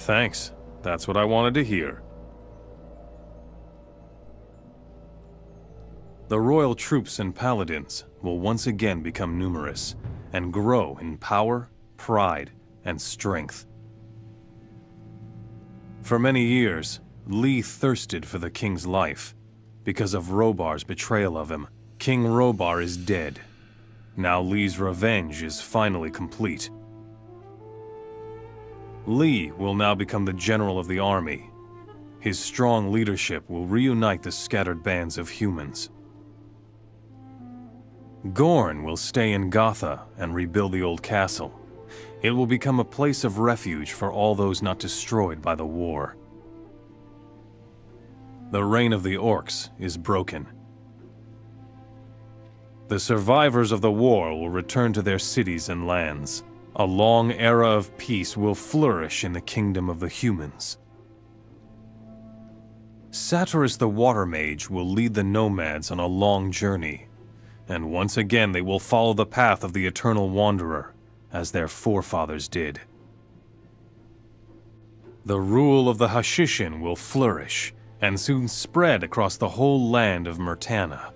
Thanks. That's what I wanted to hear. The royal troops and paladins will once again become numerous and grow in power, pride, and strength. For many years, Lee thirsted for the king's life. Because of Rhobar's betrayal of him, King Robar is dead. Now Lee's revenge is finally complete. Lee will now become the general of the army. His strong leadership will reunite the scattered bands of humans. Gorn will stay in Gotha and rebuild the old castle. It will become a place of refuge for all those not destroyed by the war. The reign of the orcs is broken. The survivors of the war will return to their cities and lands. A long era of peace will flourish in the kingdom of the humans. Saturas the Water Mage will lead the nomads on a long journey, and once again they will follow the path of the Eternal Wanderer, as their forefathers did. The rule of the Hashishin will flourish, and soon spread across the whole land of Myrtana.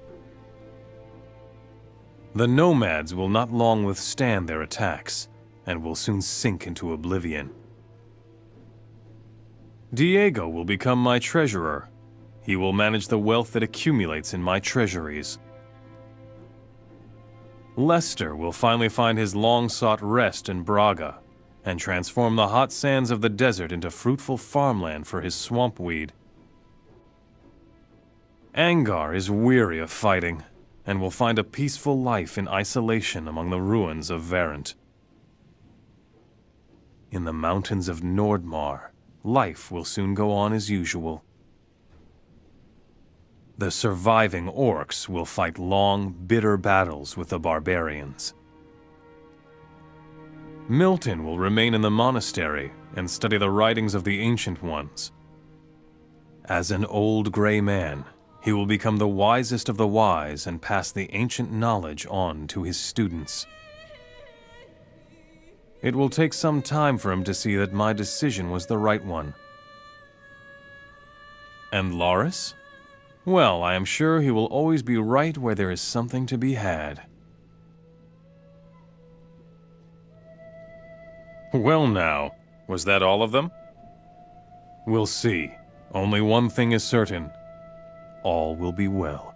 The nomads will not long withstand their attacks, and will soon sink into oblivion. Diego will become my treasurer. He will manage the wealth that accumulates in my treasuries. Lester will finally find his long-sought rest in Braga, and transform the hot sands of the desert into fruitful farmland for his swamp weed. Angar is weary of fighting, and will find a peaceful life in isolation among the ruins of Verent. In the mountains of Nordmar, life will soon go on as usual. The surviving orcs will fight long, bitter battles with the barbarians. Milten will remain in the monastery and study the writings of the Ancient Ones. As an old gray man, he will become the wisest of the wise and pass the ancient knowledge on to his students. It will take some time for him to see that my decision was the right one. And Lares? Well, I am sure he will always be right where there is something to be had. Well now, was that all of them? We'll see. Only one thing is certain all will be well.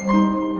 You